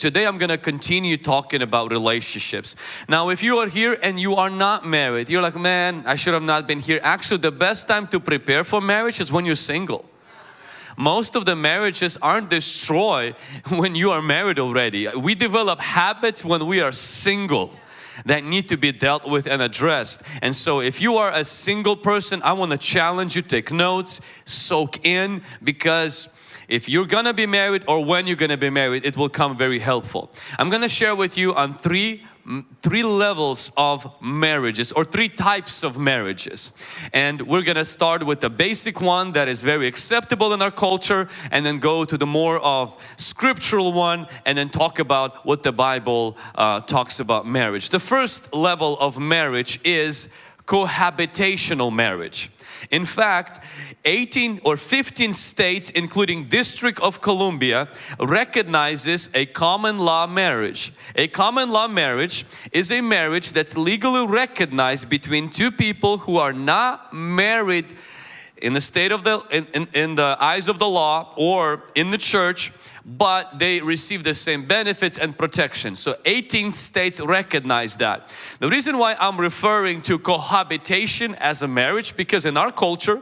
Today I'm going to continue talking about relationships. Now if you are here and you are not married, you're like, man, I should have not been here. Actually, the best time to prepare for marriage is when you're single. Most of the marriages aren't destroyed when you are married already. We develop habits when we are single that need to be dealt with and addressed. And so if you are a single person, I want to challenge you, take notes, soak in because if you're gonna be married or when you're gonna be married, it will come very helpful. I'm gonna share with you on three three levels of marriages or three types of marriages and we're gonna start with the basic one that is very acceptable in our culture and then go to the more of scriptural one and then talk about what the Bible uh, talks about marriage. The first level of marriage is cohabitational marriage. In fact, 18 or 15 states including District of Columbia recognizes a common law marriage. A common law marriage is a marriage that's legally recognized between two people who are not married in the state of the in, in, in the eyes of the law or in the church but they receive the same benefits and protection. So 18 states recognize that. The reason why I'm referring to cohabitation as a marriage because in our culture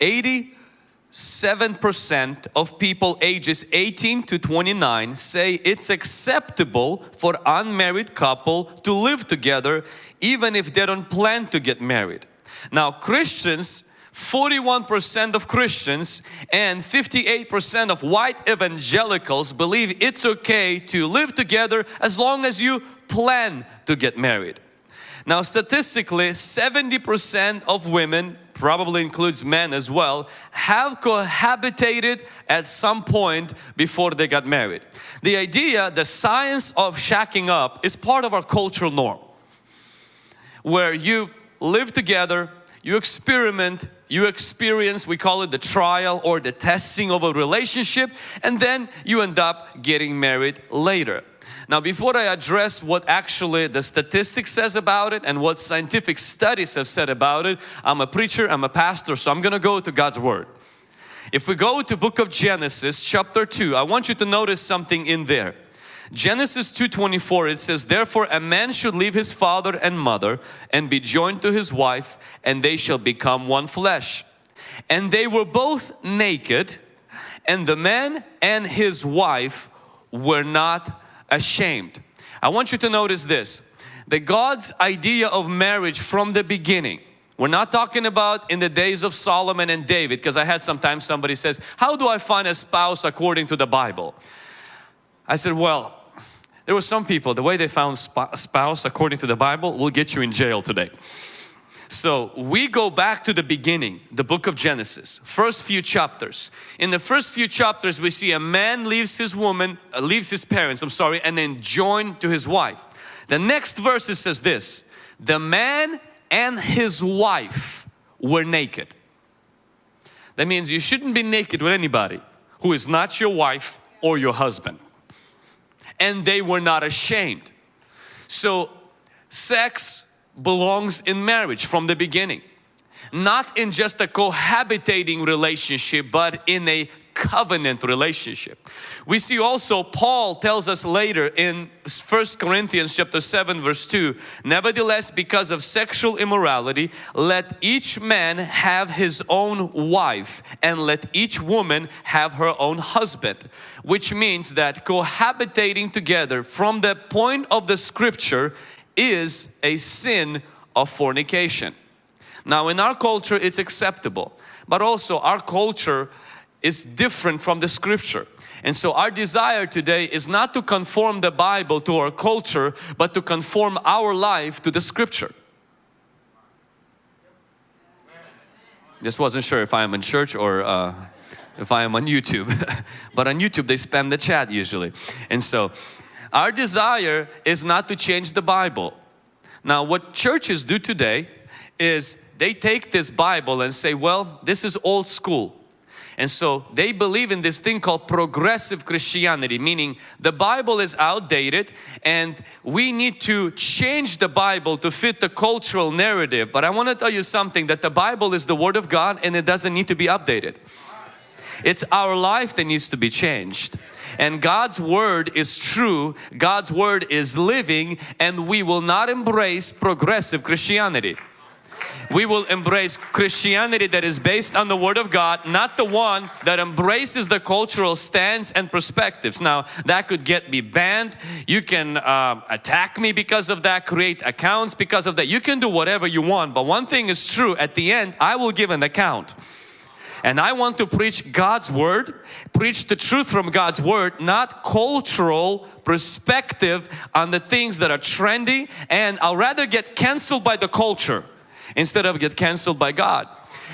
87% of people ages 18 to 29 say it's acceptable for unmarried couple to live together even if they don't plan to get married. Now Christians 41% of Christians and 58% of white evangelicals believe it's okay to live together as long as you plan to get married. Now statistically 70% of women, probably includes men as well, have cohabitated at some point before they got married. The idea, the science of shacking up is part of our cultural norm. Where you live together, you experiment, you experience, we call it the trial or the testing of a relationship and then you end up getting married later. Now before I address what actually the statistics says about it and what scientific studies have said about it, I'm a preacher, I'm a pastor, so I'm gonna go to God's Word. If we go to book of Genesis chapter 2, I want you to notice something in there. Genesis 2.24 it says, Therefore a man should leave his father and mother and be joined to his wife and they shall become one flesh. And they were both naked and the man and his wife were not ashamed. I want you to notice this, that God's idea of marriage from the beginning we're not talking about in the days of Solomon and David because I had sometimes somebody says, how do I find a spouse according to the Bible? I said, well, there were some people, the way they found spouse according to the Bible will get you in jail today. So we go back to the beginning, the book of Genesis, first few chapters. In the first few chapters we see a man leaves his woman, uh, leaves his parents, I'm sorry, and then joined to his wife. The next verse says this, the man and his wife were naked. That means you shouldn't be naked with anybody who is not your wife or your husband and they were not ashamed. So sex belongs in marriage from the beginning. Not in just a cohabitating relationship but in a covenant relationship. We see also Paul tells us later in First Corinthians chapter 7 verse 2 Nevertheless because of sexual immorality let each man have his own wife and let each woman have her own husband which means that cohabitating together from the point of the scripture is a sin of fornication. Now in our culture it's acceptable but also our culture is different from the scripture. And so our desire today is not to conform the Bible to our culture, but to conform our life to the scripture. Just wasn't sure if I am in church or uh, if I am on YouTube. but on YouTube they spam the chat usually. And so our desire is not to change the Bible. Now what churches do today is they take this Bible and say, well, this is old school. And so they believe in this thing called progressive Christianity, meaning the Bible is outdated and we need to change the Bible to fit the cultural narrative. But I want to tell you something that the Bible is the Word of God and it doesn't need to be updated. It's our life that needs to be changed. and God's word is true, God's word is living and we will not embrace progressive Christianity we will embrace Christianity that is based on the Word of God, not the one that embraces the cultural stance and perspectives. Now, that could get me banned. You can uh, attack me because of that, create accounts because of that. You can do whatever you want, but one thing is true at the end, I will give an account. And I want to preach God's Word, preach the truth from God's Word, not cultural perspective on the things that are trendy and I'll rather get canceled by the culture instead of get canceled by God.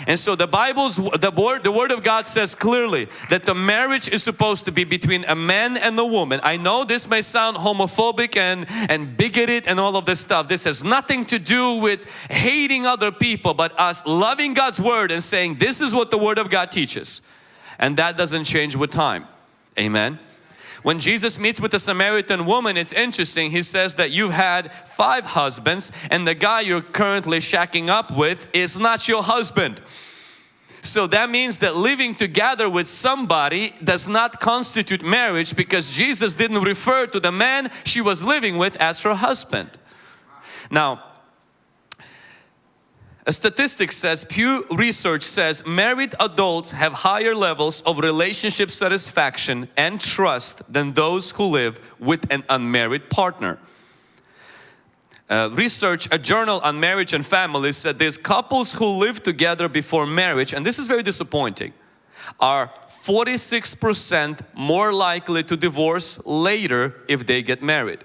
And so the Bible's, the word, the word of God says clearly that the marriage is supposed to be between a man and a woman. I know this may sound homophobic and, and bigoted and all of this stuff. This has nothing to do with hating other people, but us loving God's word and saying this is what the word of God teaches. And that doesn't change with time. Amen. When Jesus meets with the Samaritan woman, it's interesting. He says that you had five husbands and the guy you're currently shacking up with is not your husband. So that means that living together with somebody does not constitute marriage because Jesus didn't refer to the man she was living with as her husband. Now, a statistic says, Pew Research says married adults have higher levels of relationship satisfaction and trust than those who live with an unmarried partner. Uh, research, a journal on marriage and family said these couples who live together before marriage, and this is very disappointing, are 46% more likely to divorce later if they get married.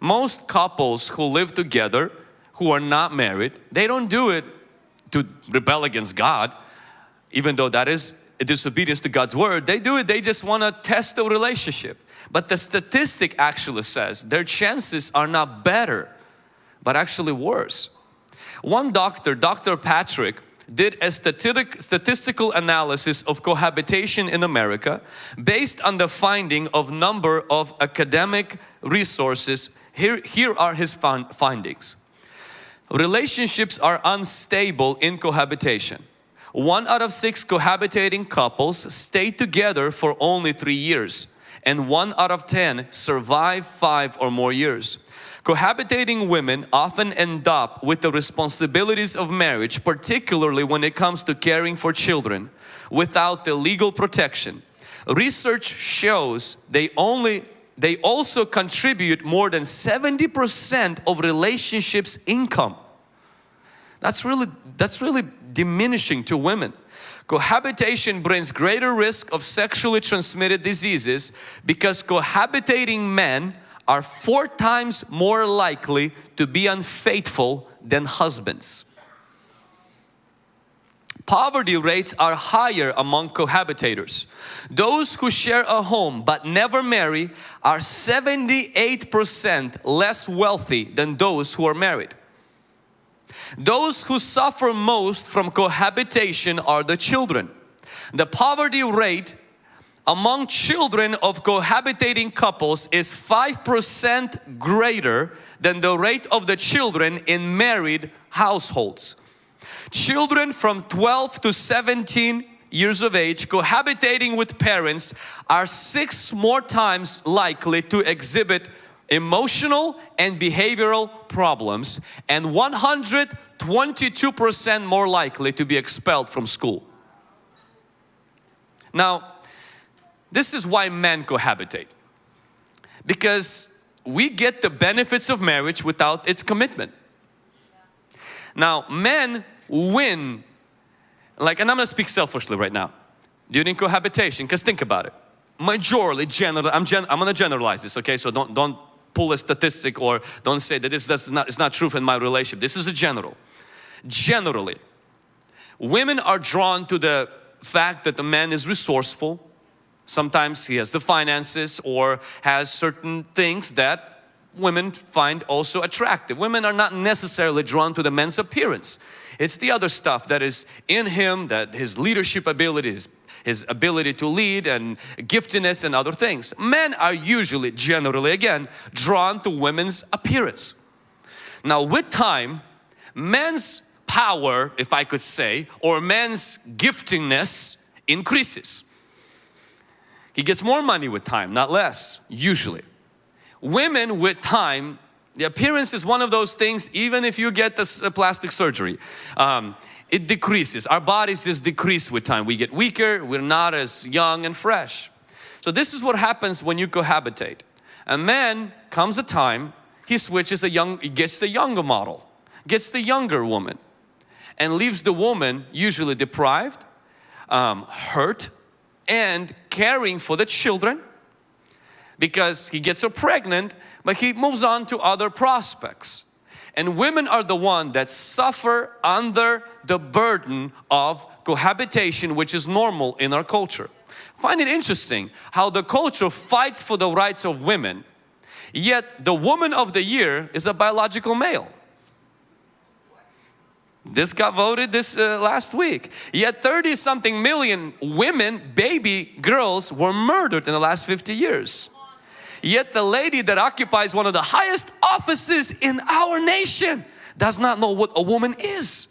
Most couples who live together who are not married, they don't do it to rebel against God, even though that is a disobedience to God's word. They do it, they just want to test the relationship. But the statistic actually says their chances are not better, but actually worse. One doctor, Dr. Patrick, did a statistical analysis of cohabitation in America based on the finding of number of academic resources. Here, here are his findings. Relationships are unstable in cohabitation. One out of six cohabitating couples stay together for only three years and one out of ten survive five or more years. Cohabitating women often end up with the responsibilities of marriage, particularly when it comes to caring for children, without the legal protection. Research shows they only they also contribute more than 70% of relationships income. That's really, that's really diminishing to women. Cohabitation brings greater risk of sexually transmitted diseases because cohabitating men are four times more likely to be unfaithful than husbands. Poverty rates are higher among cohabitators. Those who share a home but never marry are 78% less wealthy than those who are married. Those who suffer most from cohabitation are the children. The poverty rate among children of cohabitating couples is 5% greater than the rate of the children in married households. Children from 12 to 17 years of age cohabitating with parents are six more times likely to exhibit emotional and behavioral problems and 122% more likely to be expelled from school. Now, this is why men cohabitate. Because we get the benefits of marriage without its commitment. Now, men win, like, and I'm gonna speak selfishly right now, during cohabitation, because think about it. Majorly, general, I'm, gen, I'm gonna generalize this, okay? So don't, don't pull a statistic or don't say that this does not, it's not true in my relationship. This is a general. Generally, women are drawn to the fact that the man is resourceful. Sometimes he has the finances or has certain things that women find also attractive. Women are not necessarily drawn to the man's appearance. It's the other stuff that is in him, that his leadership abilities, his ability to lead and giftedness and other things. Men are usually, generally again, drawn to women's appearance. Now with time, men's power, if I could say, or men's giftingness increases. He gets more money with time, not less, usually. Women with time, the appearance is one of those things, even if you get this uh, plastic surgery, um, it decreases. Our bodies just decrease with time. We get weaker, we're not as young and fresh. So this is what happens when you cohabitate. A man comes a time, he switches a young, he gets the younger model, gets the younger woman and leaves the woman usually deprived, um, hurt and caring for the children because he gets her pregnant but he moves on to other prospects. And women are the one that suffer under the burden of cohabitation which is normal in our culture. Find it interesting how the culture fights for the rights of women yet the woman of the year is a biological male. This got voted this uh, last week. Yet 30 something million women, baby girls were murdered in the last 50 years. Yet the lady that occupies one of the highest offices in our nation does not know what a woman is.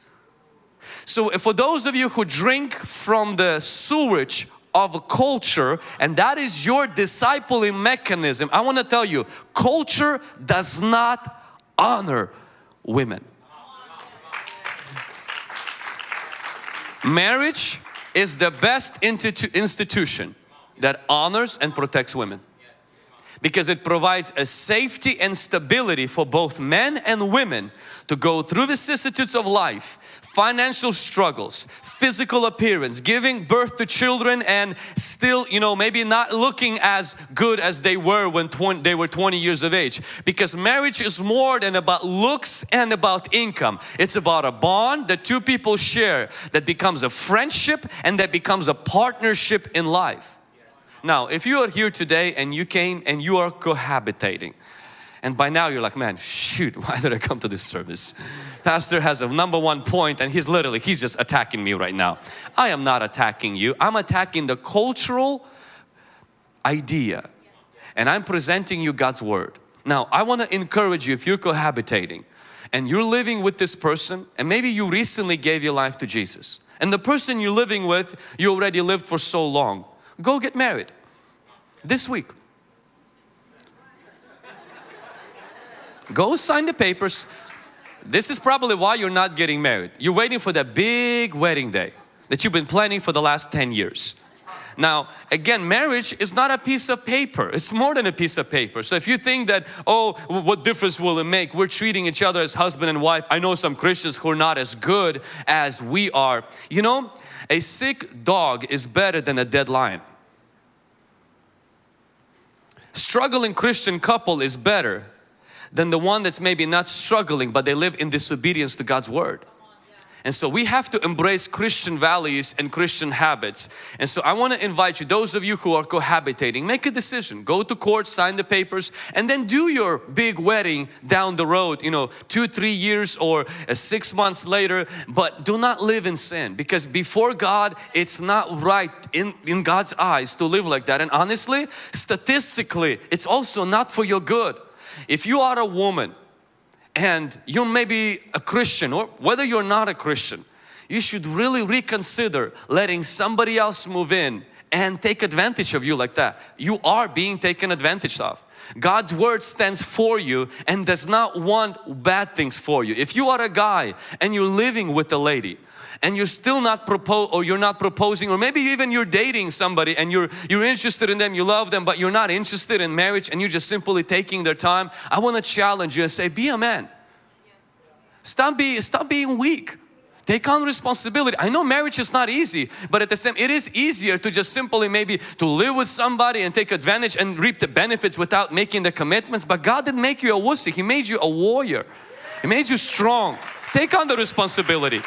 So for those of you who drink from the sewage of a culture and that is your discipling mechanism, I want to tell you, culture does not honor women. Marriage is the best institution that honors and protects women because it provides a safety and stability for both men and women to go through the vicissitudes of life financial struggles, physical appearance, giving birth to children and still, you know, maybe not looking as good as they were when 20, they were 20 years of age. Because marriage is more than about looks and about income. It's about a bond that two people share that becomes a friendship and that becomes a partnership in life. Now, if you are here today and you came and you are cohabitating, and by now you're like, man, shoot, why did I come to this service? Pastor has a number one point and he's literally, he's just attacking me right now. I am not attacking you. I'm attacking the cultural idea and I'm presenting you God's Word. Now, I want to encourage you if you're cohabitating and you're living with this person and maybe you recently gave your life to Jesus and the person you're living with, you already lived for so long, go get married this week. Go sign the papers. This is probably why you're not getting married. You're waiting for that big wedding day that you've been planning for the last 10 years. Now, again, marriage is not a piece of paper. It's more than a piece of paper. So if you think that, oh, what difference will it make? We're treating each other as husband and wife. I know some Christians who are not as good as we are. You know, a sick dog is better than a dead lion. Struggling Christian couple is better than the one that's maybe not struggling but they live in disobedience to God's Word. And so we have to embrace Christian values and Christian habits. And so I want to invite you, those of you who are cohabitating, make a decision. Go to court, sign the papers, and then do your big wedding down the road, you know, two, three years or uh, six months later. But do not live in sin because before God, it's not right in, in God's eyes to live like that. And honestly, statistically, it's also not for your good. If you are a woman and you may be a Christian or whether you're not a Christian, you should really reconsider letting somebody else move in and take advantage of you like that. You are being taken advantage of. God's word stands for you and does not want bad things for you. If you are a guy and you're living with a lady and you're still not propose or you're not proposing or maybe even you're dating somebody and you're you're interested in them you love them but you're not interested in marriage and you're just simply taking their time I want to challenge you and say be a man stop being stop being weak Take on responsibility. I know marriage is not easy, but at the same, it is easier to just simply maybe to live with somebody and take advantage and reap the benefits without making the commitments. But God didn't make you a wussy. He made you a warrior. He made you strong. Take on the responsibility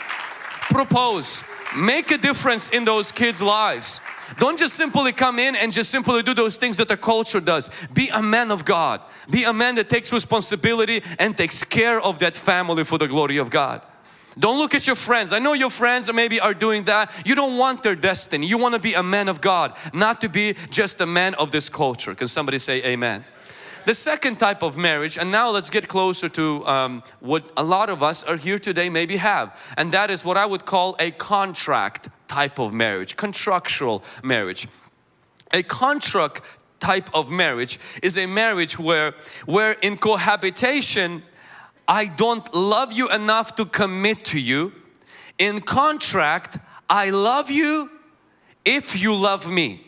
propose make a difference in those kids lives don't just simply come in and just simply do those things that the culture does be a man of God be a man that takes responsibility and takes care of that family for the glory of God don't look at your friends. I know your friends maybe are doing that. You don't want their destiny. You want to be a man of God, not to be just a man of this culture. Can somebody say amen? The second type of marriage, and now let's get closer to um, what a lot of us are here today maybe have, and that is what I would call a contract type of marriage, contractual marriage. A contract type of marriage is a marriage where, where in cohabitation, I don't love you enough to commit to you. In contract, I love you if you love me.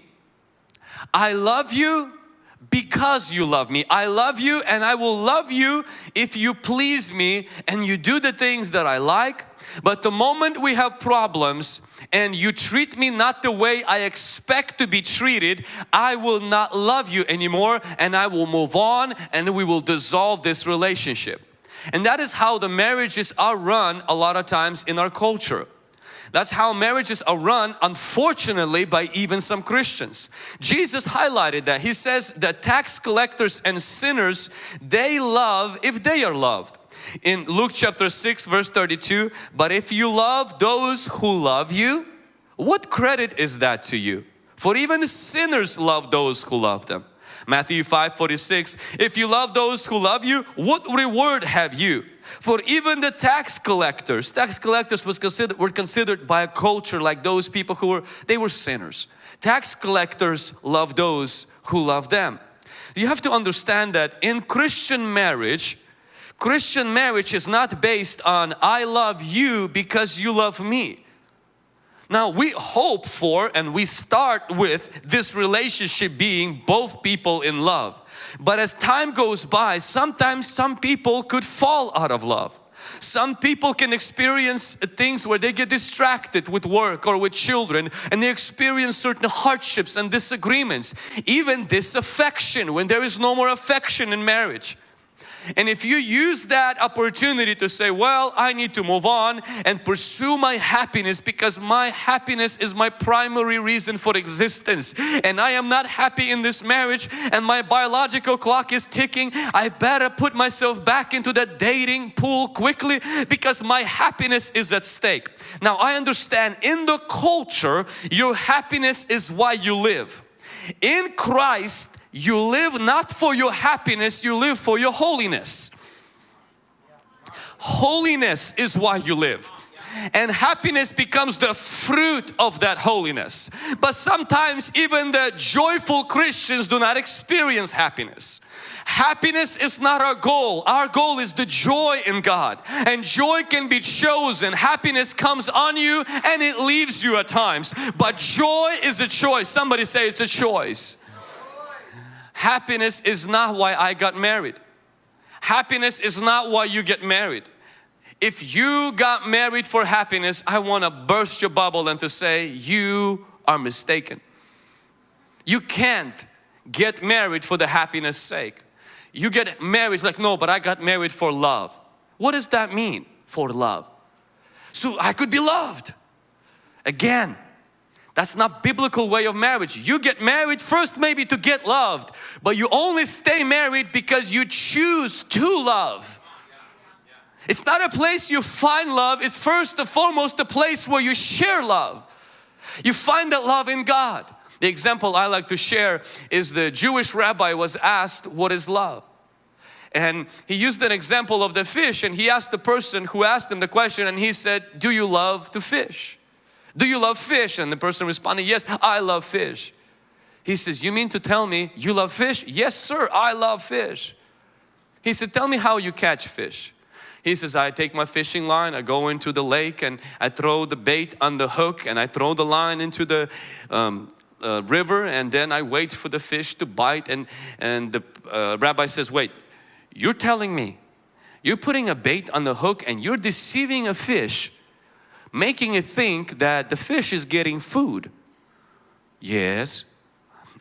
I love you because you love me. I love you and I will love you if you please me and you do the things that I like. But the moment we have problems and you treat me not the way I expect to be treated, I will not love you anymore and I will move on and we will dissolve this relationship. And that is how the marriages are run a lot of times in our culture. That's how marriages are run unfortunately by even some Christians. Jesus highlighted that. He says that tax collectors and sinners, they love if they are loved. In Luke chapter 6 verse 32, but if you love those who love you, what credit is that to you? For even sinners love those who love them. Matthew 5 46, if you love those who love you, what reward have you? For even the tax collectors, tax collectors was considered, were considered by a culture like those people who were, they were sinners. Tax collectors love those who love them. You have to understand that in Christian marriage, Christian marriage is not based on I love you because you love me. Now we hope for and we start with this relationship being both people in love. But as time goes by, sometimes some people could fall out of love. Some people can experience things where they get distracted with work or with children and they experience certain hardships and disagreements. Even disaffection when there is no more affection in marriage. And if you use that opportunity to say, well, I need to move on and pursue my happiness because my happiness is my primary reason for existence and I am not happy in this marriage and my biological clock is ticking, I better put myself back into that dating pool quickly because my happiness is at stake. Now I understand in the culture, your happiness is why you live. In Christ, you live not for your happiness, you live for your holiness. Holiness is why you live and happiness becomes the fruit of that holiness. But sometimes even the joyful Christians do not experience happiness. Happiness is not our goal. Our goal is the joy in God. And joy can be chosen. Happiness comes on you and it leaves you at times. But joy is a choice. Somebody say it's a choice. Happiness is not why I got married. Happiness is not why you get married. If you got married for happiness, I want to burst your bubble and to say you are mistaken. You can't get married for the happiness sake. You get married, like no, but I got married for love. What does that mean for love? So I could be loved. Again, that's not biblical way of marriage. You get married first maybe to get loved, but you only stay married because you choose to love. It's not a place you find love, it's first and foremost a place where you share love. You find that love in God. The example I like to share is the Jewish rabbi was asked, what is love? And he used an example of the fish and he asked the person who asked him the question and he said, do you love to fish? Do you love fish? And the person responded, yes, I love fish. He says, you mean to tell me you love fish? Yes, sir, I love fish. He said, tell me how you catch fish. He says, I take my fishing line, I go into the lake and I throw the bait on the hook and I throw the line into the um, uh, river and then I wait for the fish to bite and, and the uh, rabbi says, wait, you're telling me you're putting a bait on the hook and you're deceiving a fish making it think that the fish is getting food. Yes.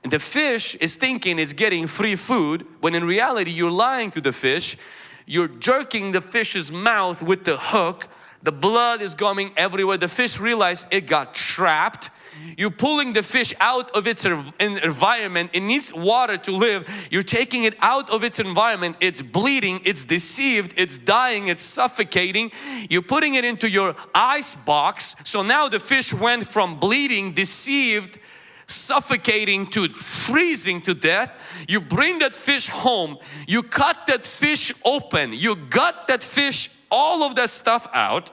And the fish is thinking it's getting free food when in reality you're lying to the fish. You're jerking the fish's mouth with the hook. The blood is going everywhere. The fish realized it got trapped you're pulling the fish out of its environment. It needs water to live. You're taking it out of its environment. It's bleeding, it's deceived, it's dying, it's suffocating. You're putting it into your ice box. So now the fish went from bleeding, deceived, suffocating to freezing to death. You bring that fish home. You cut that fish open. You gut that fish, all of that stuff out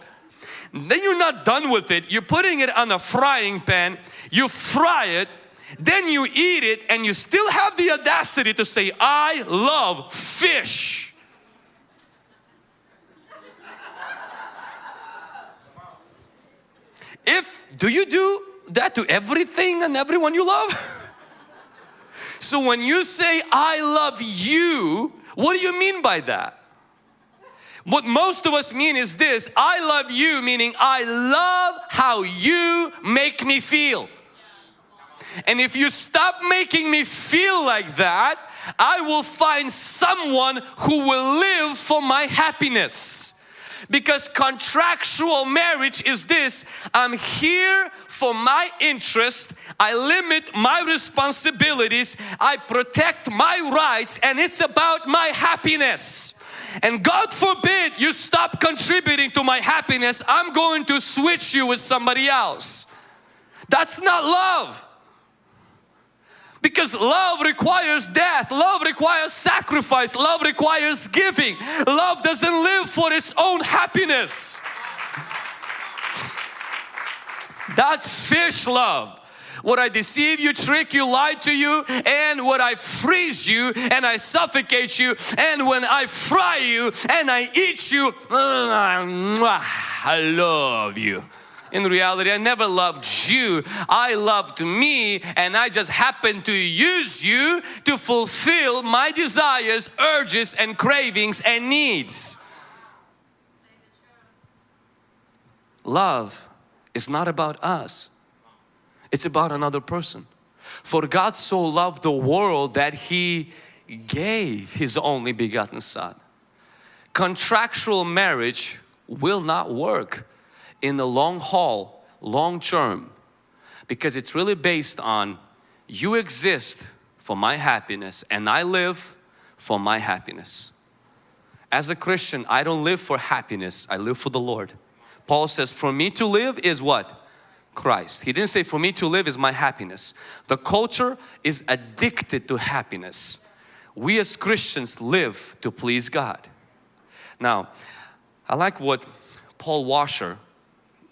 then you're not done with it. You're putting it on a frying pan. You fry it then you eat it and you still have the audacity to say, I love fish. If, do you do that to everything and everyone you love? so when you say, I love you, what do you mean by that? What most of us mean is this, I love you, meaning I love how you make me feel. And if you stop making me feel like that, I will find someone who will live for my happiness. Because contractual marriage is this, I'm here for my interest, I limit my responsibilities, I protect my rights and it's about my happiness. And God forbid you stop contributing to my happiness, I'm going to switch you with somebody else. That's not love. Because love requires death, love requires sacrifice, love requires giving. Love doesn't live for its own happiness. That's fish love. Would I deceive you, trick you, lie to you, and would I freeze you and I suffocate you, and when I fry you and I eat you, I love you. In reality, I never loved you. I loved me and I just happened to use you to fulfill my desires, urges and cravings and needs. Love is not about us. It's about another person. For God so loved the world that He gave His only begotten Son. Contractual marriage will not work in the long haul, long term because it's really based on you exist for my happiness and I live for my happiness. As a Christian, I don't live for happiness, I live for the Lord. Paul says, for me to live is what? Christ. He didn't say for me to live is my happiness. The culture is addicted to happiness. We as Christians live to please God. Now, I like what Paul Washer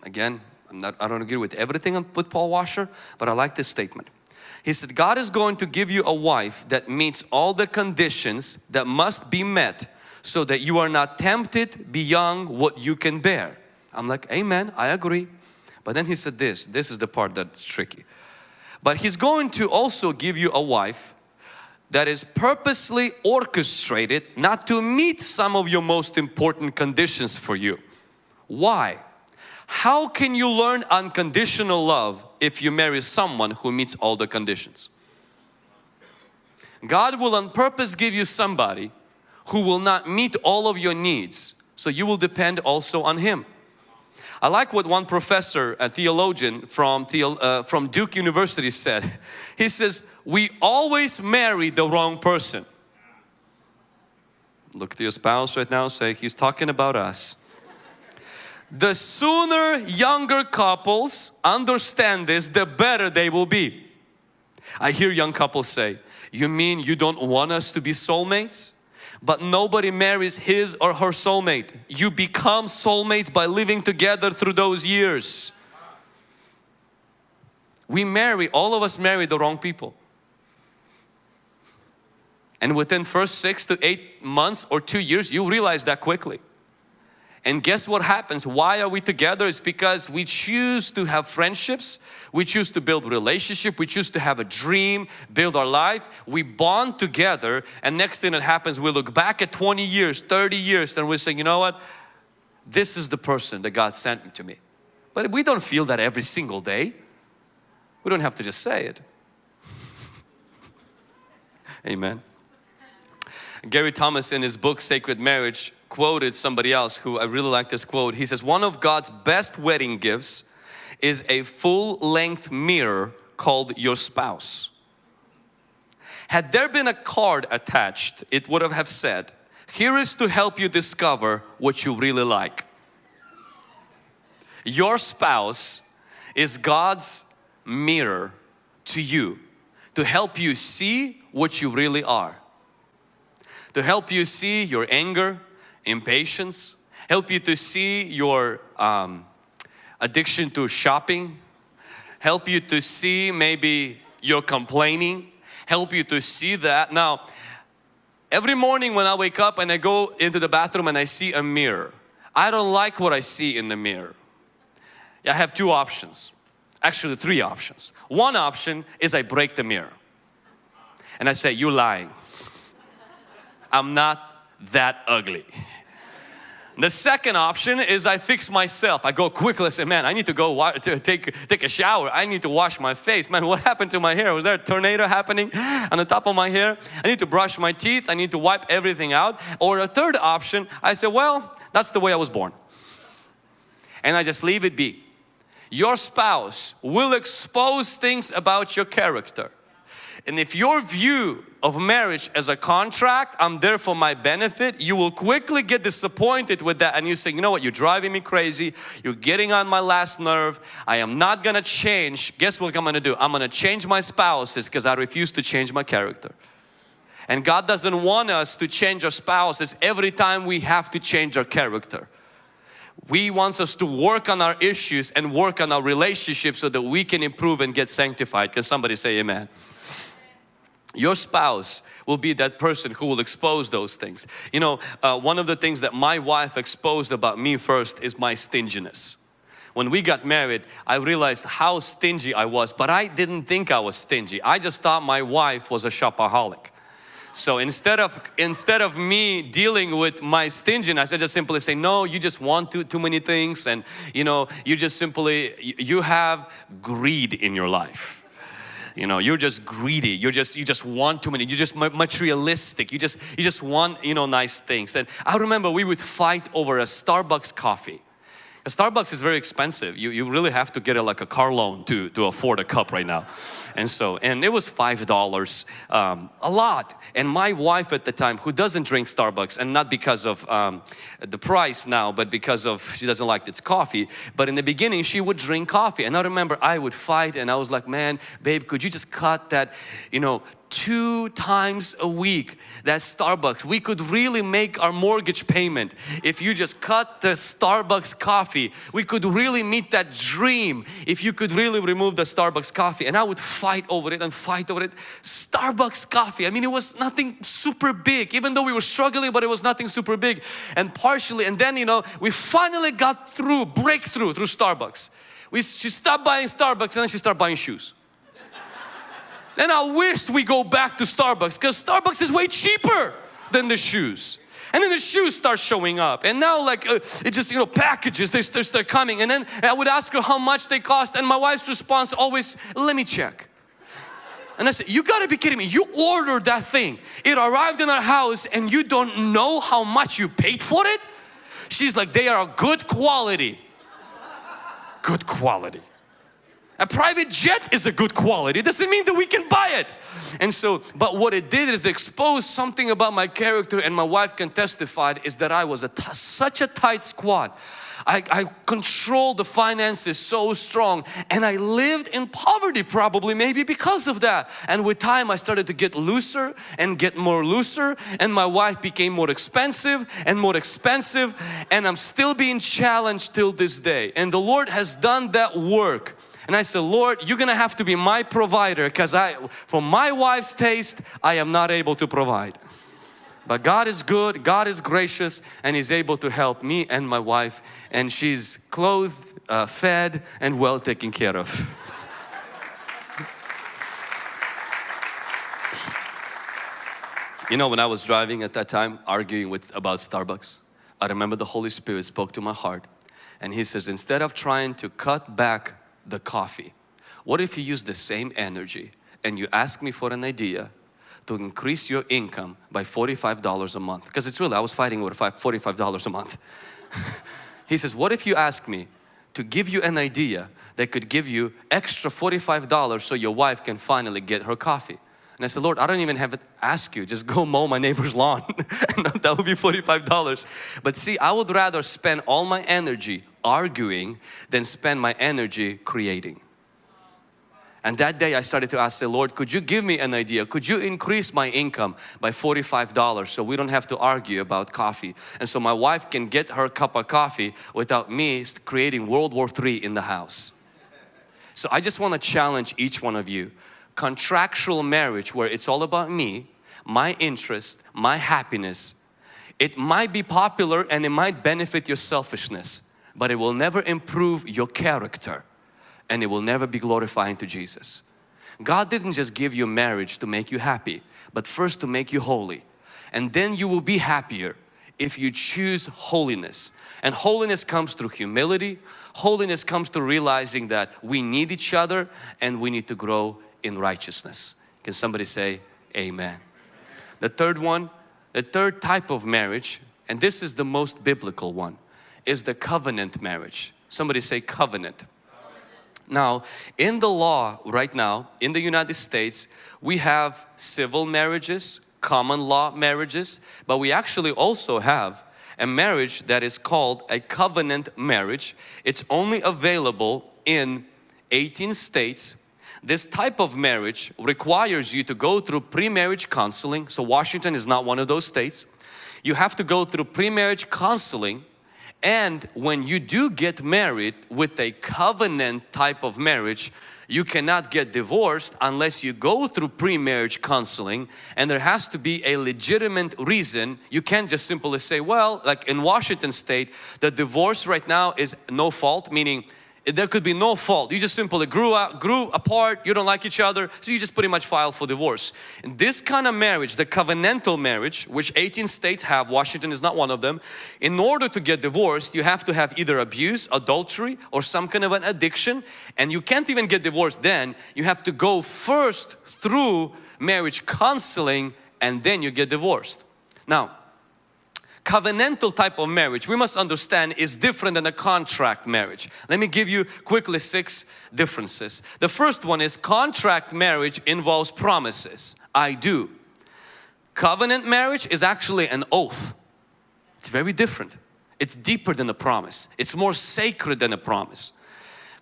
Again, I'm not, I don't agree with everything with Paul Washer, but I like this statement. He said, God is going to give you a wife that meets all the conditions that must be met so that you are not tempted beyond what you can bear. I'm like, amen, I agree. But then he said this, this is the part that's tricky. But he's going to also give you a wife that is purposely orchestrated not to meet some of your most important conditions for you. Why? How can you learn unconditional love if you marry someone who meets all the conditions? God will on purpose give you somebody who will not meet all of your needs so you will depend also on Him. I like what one professor, a theologian from, theo, uh, from Duke University said. He says, we always marry the wrong person. Look to your spouse right now say, he's talking about us the sooner younger couples understand this, the better they will be. I hear young couples say, you mean you don't want us to be soulmates? But nobody marries his or her soulmate. You become soulmates by living together through those years. We marry, all of us marry the wrong people. And within first six to eight months or two years, you realize that quickly. And guess what happens? Why are we together? It's because we choose to have friendships, we choose to build relationship, we choose to have a dream, build our life. We bond together and next thing that happens, we look back at 20 years, 30 years and we're saying, you know what? This is the person that God sent to me. But we don't feel that every single day. We don't have to just say it. Amen. Gary Thomas in his book Sacred Marriage quoted somebody else who I really like this quote. He says, one of God's best wedding gifts is a full length mirror called your spouse. Had there been a card attached, it would have said, here is to help you discover what you really like. Your spouse is God's mirror to you to help you see what you really are. To help you see your anger, impatience, help you to see your um, addiction to shopping, help you to see maybe your complaining, help you to see that. Now, every morning when I wake up and I go into the bathroom and I see a mirror, I don't like what I see in the mirror. I have two options, actually three options. One option is I break the mirror and I say, you lying. I'm not that ugly. The second option is I fix myself. I go quickly, I say, man, I need to go to take, take a shower. I need to wash my face. Man, what happened to my hair? Was there a tornado happening on the top of my hair? I need to brush my teeth. I need to wipe everything out. Or a third option, I say, well, that's the way I was born. And I just leave it be. Your spouse will expose things about your character. And if your view of marriage as a contract, I'm there for my benefit, you will quickly get disappointed with that and you say, you know what, you're driving me crazy, you're getting on my last nerve, I am not gonna change. Guess what I'm gonna do? I'm gonna change my spouses because I refuse to change my character. And God doesn't want us to change our spouses every time we have to change our character. We wants us to work on our issues and work on our relationships so that we can improve and get sanctified. Can somebody say amen? Your spouse will be that person who will expose those things. You know, uh, one of the things that my wife exposed about me first is my stinginess. When we got married, I realized how stingy I was, but I didn't think I was stingy. I just thought my wife was a shopaholic. So instead of instead of me dealing with my stinginess, I just simply say, no, you just want too, too many things and you know, you just simply, you have greed in your life you know you're just greedy. You're just you just want too many. You're just materialistic. You just you just want you know nice things. And I remember we would fight over a Starbucks coffee Starbucks is very expensive. You, you really have to get it like a car loan to, to afford a cup right now. And so and it was five dollars um, a lot. And my wife at the time who doesn't drink Starbucks and not because of um, the price now but because of she doesn't like its coffee but in the beginning she would drink coffee. And I remember I would fight and I was like man babe could you just cut that you know two times a week that Starbucks. We could really make our mortgage payment if you just cut the Starbucks coffee. We could really meet that dream if you could really remove the Starbucks coffee. And I would fight over it and fight over it. Starbucks coffee, I mean it was nothing super big even though we were struggling but it was nothing super big. And partially and then you know we finally got through, breakthrough through Starbucks. We, she stopped buying Starbucks and then she started buying shoes. Then I wish we go back to Starbucks because Starbucks is way cheaper than the shoes. And then the shoes start showing up and now like uh, it just you know packages they, they start coming and then I would ask her how much they cost and my wife's response always let me check. And I said, you gotta be kidding me. You ordered that thing. It arrived in our house and you don't know how much you paid for it? She's like, they are good quality. Good quality. A private jet is a good quality. It doesn't mean that we can buy it. And so, but what it did is expose something about my character and my wife can testify is that I was a such a tight squad. I, I controlled the finances so strong and I lived in poverty probably maybe because of that. And with time I started to get looser and get more looser and my wife became more expensive and more expensive and I'm still being challenged till this day. And the Lord has done that work and I said, Lord, you're gonna have to be my provider because I, for my wife's taste, I am not able to provide. But God is good, God is gracious and He's able to help me and my wife and she's clothed, uh, fed and well taken care of. you know when I was driving at that time arguing with about Starbucks, I remember the Holy Spirit spoke to my heart and He says instead of trying to cut back the coffee. What if you use the same energy and you ask me for an idea to increase your income by $45 a month? Because it's really, I was fighting over $45 a month. he says, what if you ask me to give you an idea that could give you extra $45 so your wife can finally get her coffee? And I said, Lord, I don't even have to ask you, just go mow my neighbor's lawn. that would be $45. But see, I would rather spend all my energy arguing than spend my energy creating. And that day I started to ask the Lord, could you give me an idea? Could you increase my income by $45 so we don't have to argue about coffee? And so my wife can get her cup of coffee without me creating World War III in the house. So I just want to challenge each one of you contractual marriage where it's all about me, my interest, my happiness, it might be popular and it might benefit your selfishness, but it will never improve your character and it will never be glorifying to Jesus. God didn't just give you marriage to make you happy, but first to make you holy. And then you will be happier if you choose holiness. And holiness comes through humility. Holiness comes through realizing that we need each other and we need to grow in righteousness. Can somebody say amen? The third one, the third type of marriage, and this is the most biblical one, is the covenant marriage. Somebody say covenant. Now, in the law right now, in the United States, we have civil marriages, common law marriages, but we actually also have a marriage that is called a covenant marriage. It's only available in 18 states. This type of marriage requires you to go through pre-marriage counseling. So Washington is not one of those states. You have to go through pre-marriage counseling and when you do get married with a covenant type of marriage, you cannot get divorced unless you go through pre-marriage counseling and there has to be a legitimate reason. You can't just simply say, well, like in Washington state, the divorce right now is no fault, meaning there could be no fault. You just simply grew out, grew apart, you don't like each other, so you just pretty much file for divorce. In this kind of marriage, the covenantal marriage, which 18 states have, Washington is not one of them, in order to get divorced, you have to have either abuse, adultery, or some kind of an addiction, and you can't even get divorced then. You have to go first through marriage counseling and then you get divorced. Now, covenantal type of marriage we must understand is different than a contract marriage. Let me give you quickly six differences. The first one is contract marriage involves promises. I do. Covenant marriage is actually an oath. It's very different. It's deeper than a promise. It's more sacred than a promise.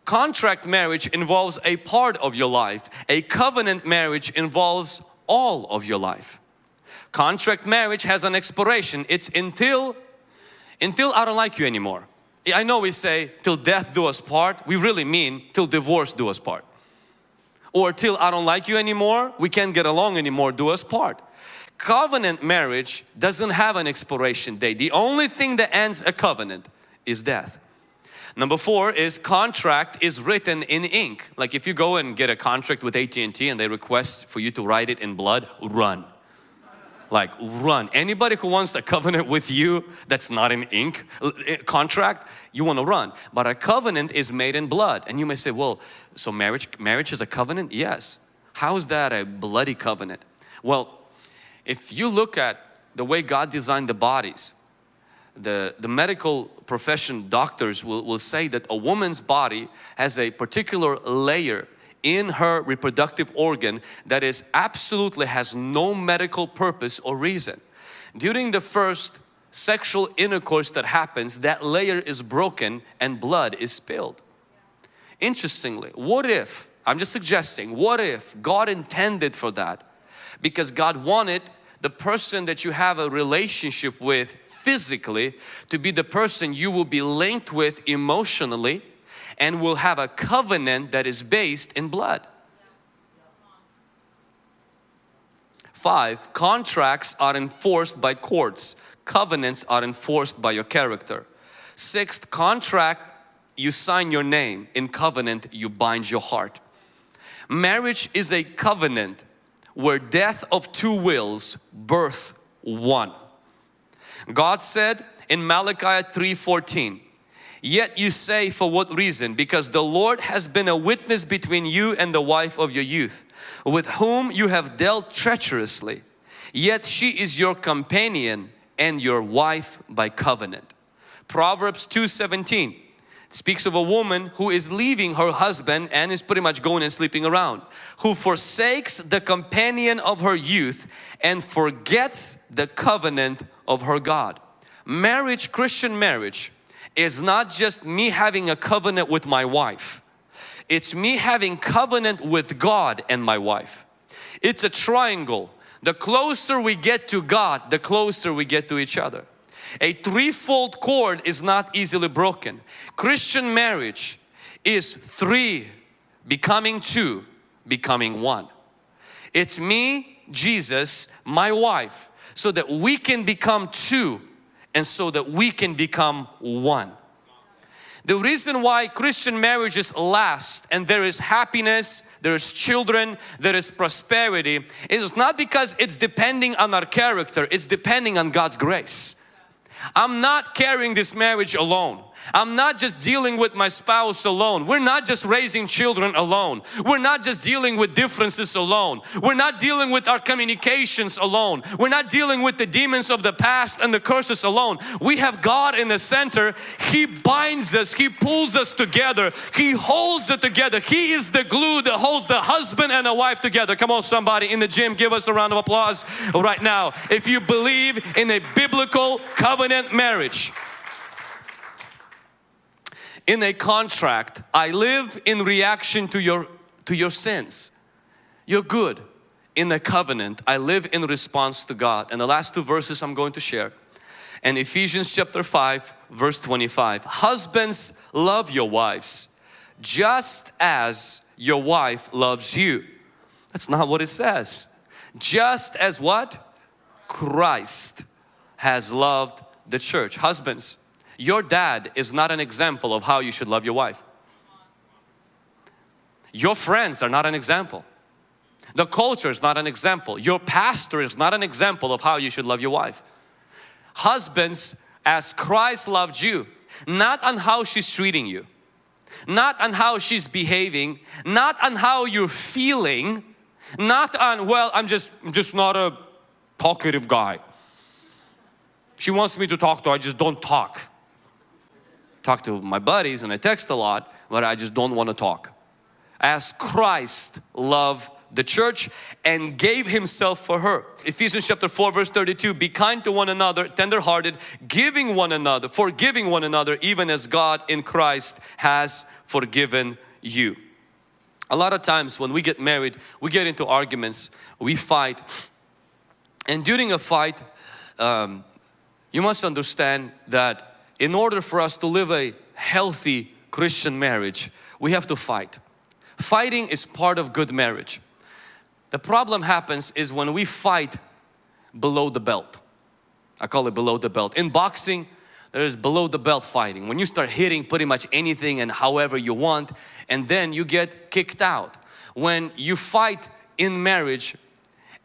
Contract marriage involves a part of your life. A covenant marriage involves all of your life. Contract marriage has an expiration. It's until, until I don't like you anymore. I know we say till death do us part. We really mean till divorce do us part. Or till I don't like you anymore, we can't get along anymore, do us part. Covenant marriage doesn't have an expiration date. The only thing that ends a covenant is death. Number four is contract is written in ink. Like if you go and get a contract with AT&T and they request for you to write it in blood, run like run. Anybody who wants a covenant with you that's not an ink eh, contract, you want to run. But a covenant is made in blood. And you may say, well, so marriage, marriage is a covenant? Yes. How is that a bloody covenant? Well, if you look at the way God designed the bodies, the, the medical profession doctors will, will say that a woman's body has a particular layer in her reproductive organ that is absolutely has no medical purpose or reason. During the first sexual intercourse that happens, that layer is broken and blood is spilled. Interestingly, what if, I'm just suggesting, what if God intended for that? Because God wanted the person that you have a relationship with physically to be the person you will be linked with emotionally and will have a covenant that is based in blood. Five, contracts are enforced by courts. Covenants are enforced by your character. Sixth, contract, you sign your name. In covenant, you bind your heart. Marriage is a covenant where death of two wills birth one. God said in Malachi 3.14, Yet you say for what reason? Because the Lord has been a witness between you and the wife of your youth, with whom you have dealt treacherously. Yet she is your companion and your wife by covenant. Proverbs 2.17 speaks of a woman who is leaving her husband and is pretty much going and sleeping around. Who forsakes the companion of her youth and forgets the covenant of her God. Marriage, Christian marriage is not just me having a covenant with my wife. It's me having covenant with God and my wife. It's a triangle. The closer we get to God, the closer we get to each other. A threefold cord is not easily broken. Christian marriage is three becoming two, becoming one. It's me, Jesus, my wife, so that we can become two and so that we can become one. The reason why Christian marriages last and there is happiness, there is children, there is prosperity is not because it's depending on our character, it's depending on God's grace. I'm not carrying this marriage alone. I'm not just dealing with my spouse alone. We're not just raising children alone. We're not just dealing with differences alone. We're not dealing with our communications alone. We're not dealing with the demons of the past and the curses alone. We have God in the center. He binds us. He pulls us together. He holds it together. He is the glue that holds the husband and the wife together. Come on somebody in the gym give us a round of applause right now. If you believe in a biblical covenant marriage in a contract, I live in reaction to your, to your sins. You're good. In a covenant, I live in response to God. And the last two verses I'm going to share. And Ephesians chapter 5 verse 25. Husbands love your wives just as your wife loves you. That's not what it says. Just as what? Christ has loved the church. Husbands, your dad is not an example of how you should love your wife. Your friends are not an example. The culture is not an example. Your pastor is not an example of how you should love your wife. Husbands, as Christ loved you, not on how she's treating you, not on how she's behaving, not on how you're feeling, not on, well, I'm just, I'm just not a talkative guy. She wants me to talk to her, I just don't talk talk to my buddies and I text a lot, but I just don't want to talk. As Christ loved the church and gave himself for her. Ephesians chapter 4 verse 32, be kind to one another, tender-hearted, giving one another, forgiving one another, even as God in Christ has forgiven you. A lot of times when we get married, we get into arguments, we fight, and during a fight, um, you must understand that in order for us to live a healthy Christian marriage, we have to fight. Fighting is part of good marriage. The problem happens is when we fight below the belt. I call it below the belt. In boxing, there is below the belt fighting. When you start hitting pretty much anything and however you want and then you get kicked out. When you fight in marriage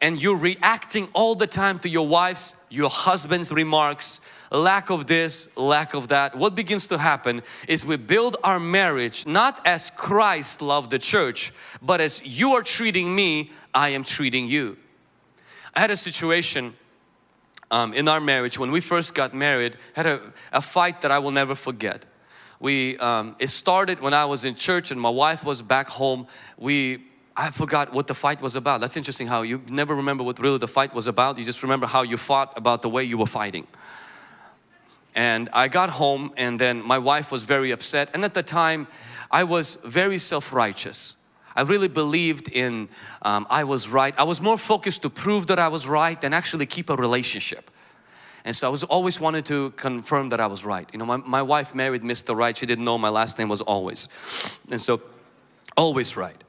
and you're reacting all the time to your wife's, your husband's remarks, lack of this, lack of that, what begins to happen is we build our marriage not as Christ loved the church, but as you are treating me, I am treating you. I had a situation um, in our marriage when we first got married, had a, a fight that I will never forget. We, um, it started when I was in church and my wife was back home. We I forgot what the fight was about. That's interesting how you never remember what really the fight was about. You just remember how you fought about the way you were fighting. And I got home and then my wife was very upset and at the time I was very self-righteous. I really believed in um, I was right. I was more focused to prove that I was right than actually keep a relationship. And so I was always wanted to confirm that I was right. You know, my, my wife married Mr. Right. She didn't know my last name was always. And so always right.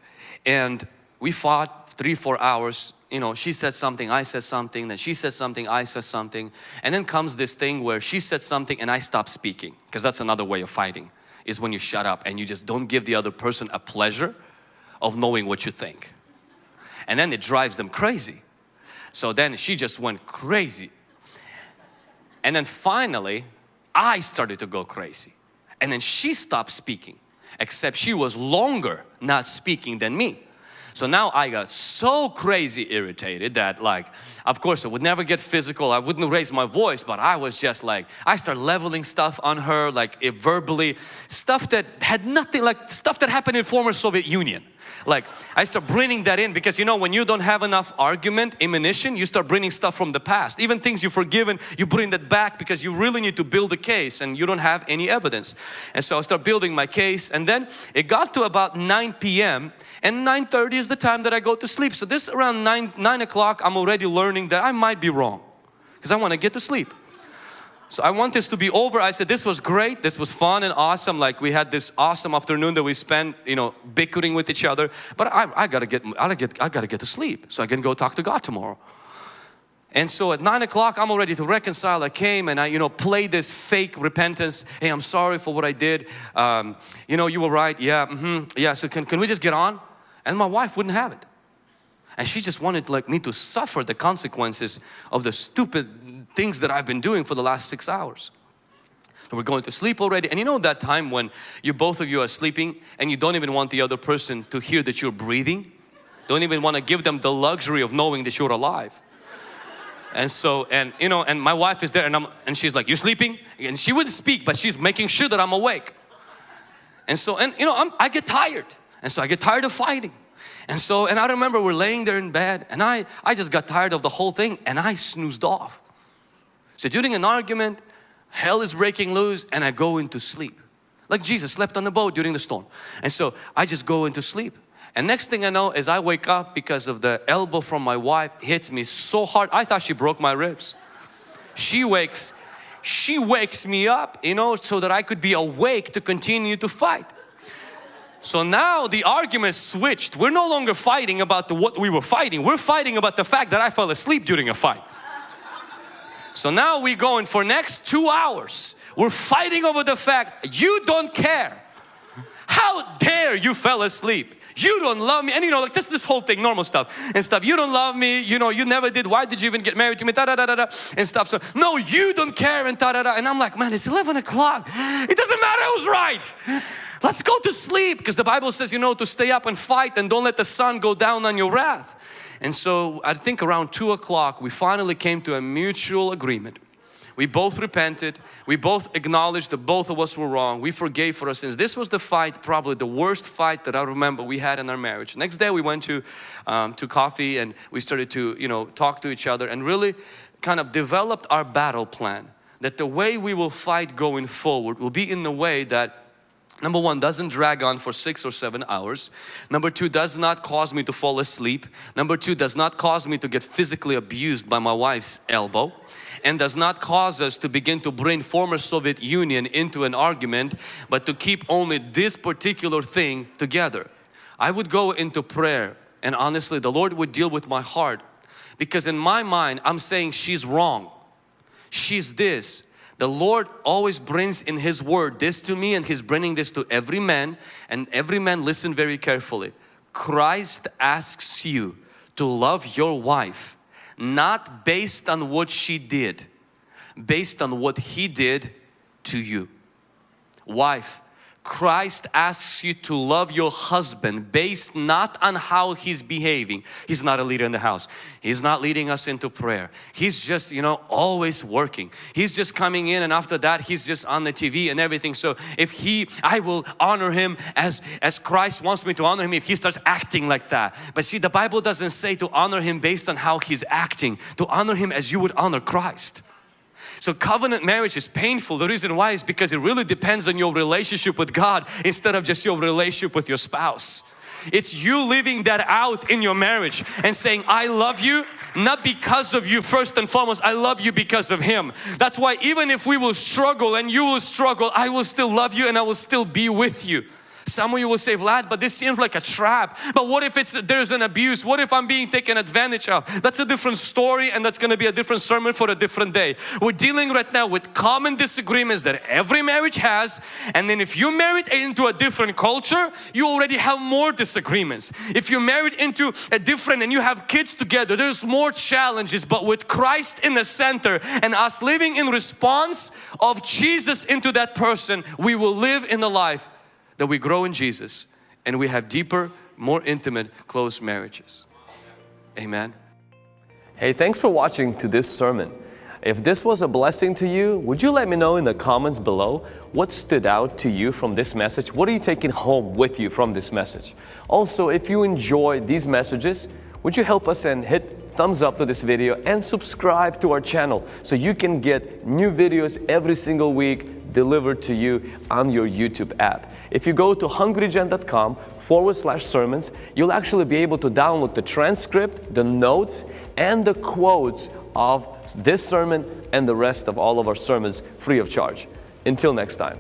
And we fought three, four hours you know, she said something, I said something, then she said something, I said something. And then comes this thing where she said something and I stop speaking. Because that's another way of fighting, is when you shut up and you just don't give the other person a pleasure of knowing what you think. And then it drives them crazy. So then she just went crazy. And then finally, I started to go crazy. And then she stopped speaking, except she was longer not speaking than me. So now I got so crazy irritated that like, of course I would never get physical, I wouldn't raise my voice, but I was just like, I start leveling stuff on her like eh, verbally, stuff that had nothing, like stuff that happened in former Soviet Union. Like I start bringing that in because you know when you don't have enough argument, ammunition, you start bringing stuff from the past. Even things you've forgiven, you bring that back because you really need to build a case and you don't have any evidence. And so I start building my case and then it got to about 9 p.m. and 9.30 is the time that I go to sleep. So this around 9, 9 o'clock I'm already learning that I might be wrong because I want to get to sleep. So I want this to be over. I said, this was great. This was fun and awesome. Like we had this awesome afternoon that we spent, you know, bickering with each other. But I, I gotta get, I gotta get, I gotta get to sleep so I can go talk to God tomorrow. And so at nine o'clock, I'm all ready to reconcile. I came and I, you know, played this fake repentance. Hey, I'm sorry for what I did. Um, you know, you were right. Yeah, mm -hmm. yeah. So can, can we just get on? And my wife wouldn't have it. And she just wanted like me to suffer the consequences of the stupid things that I've been doing for the last six hours. So we're going to sleep already. And you know that time when you both of you are sleeping and you don't even want the other person to hear that you're breathing? Don't even want to give them the luxury of knowing that you're alive. And so, and you know, and my wife is there and I'm, and she's like, you sleeping? And she wouldn't speak, but she's making sure that I'm awake. And so, and you know, I'm, I get tired. And so I get tired of fighting. And so, and I remember we're laying there in bed and I, I just got tired of the whole thing and I snoozed off. So during an argument, hell is breaking loose and I go into sleep. Like Jesus slept on the boat during the storm. And so I just go into sleep. And next thing I know is I wake up because of the elbow from my wife hits me so hard. I thought she broke my ribs. She wakes, she wakes me up, you know, so that I could be awake to continue to fight. So now the argument switched. We're no longer fighting about the, what we were fighting. We're fighting about the fact that I fell asleep during a fight. So now we go in for next two hours. We're fighting over the fact you don't care. How dare you fell asleep? you don't love me and you know like just this whole thing normal stuff and stuff you don't love me you know you never did why did you even get married to me da da da da, da and stuff so no you don't care and da da da and I'm like man it's 11 o'clock it doesn't matter was right let's go to sleep because the Bible says you know to stay up and fight and don't let the sun go down on your wrath and so I think around two o'clock we finally came to a mutual agreement we both repented. We both acknowledged that both of us were wrong. We forgave for our sins. This was the fight, probably the worst fight that I remember we had in our marriage. Next day we went to, um, to coffee and we started to, you know, talk to each other and really kind of developed our battle plan. That the way we will fight going forward will be in the way that Number one, doesn't drag on for six or seven hours. Number two, does not cause me to fall asleep. Number two, does not cause me to get physically abused by my wife's elbow and does not cause us to begin to bring former Soviet Union into an argument but to keep only this particular thing together. I would go into prayer and honestly the Lord would deal with my heart because in my mind I'm saying she's wrong. She's this. The Lord always brings in His word this to me and He's bringing this to every man and every man listen very carefully. Christ asks you to love your wife not based on what she did, based on what He did to you. Wife, Christ asks you to love your husband based not on how he's behaving. He's not a leader in the house. He's not leading us into prayer. He's just, you know, always working. He's just coming in and after that he's just on the TV and everything. So if he, I will honor him as, as Christ wants me to honor him if he starts acting like that. But see, the Bible doesn't say to honor him based on how he's acting. To honor him as you would honor Christ. So covenant marriage is painful. The reason why is because it really depends on your relationship with God instead of just your relationship with your spouse. It's you living that out in your marriage and saying, I love you not because of you first and foremost, I love you because of Him. That's why even if we will struggle and you will struggle, I will still love you and I will still be with you. Some of you will say, Vlad, but this seems like a trap. But what if it's there's an abuse? What if I'm being taken advantage of? That's a different story and that's going to be a different sermon for a different day. We're dealing right now with common disagreements that every marriage has. And then if you married into a different culture, you already have more disagreements. If you're married into a different and you have kids together, there's more challenges. But with Christ in the center and us living in response of Jesus into that person, we will live in the life that we grow in Jesus and we have deeper, more intimate, close marriages. Amen. Hey, thanks for watching to this sermon. If this was a blessing to you, would you let me know in the comments below what stood out to you from this message? What are you taking home with you from this message? Also, if you enjoy these messages, would you help us and hit thumbs up to this video and subscribe to our channel so you can get new videos every single week delivered to you on your YouTube app. If you go to hungrygen.com forward slash sermons, you'll actually be able to download the transcript, the notes, and the quotes of this sermon and the rest of all of our sermons free of charge. Until next time.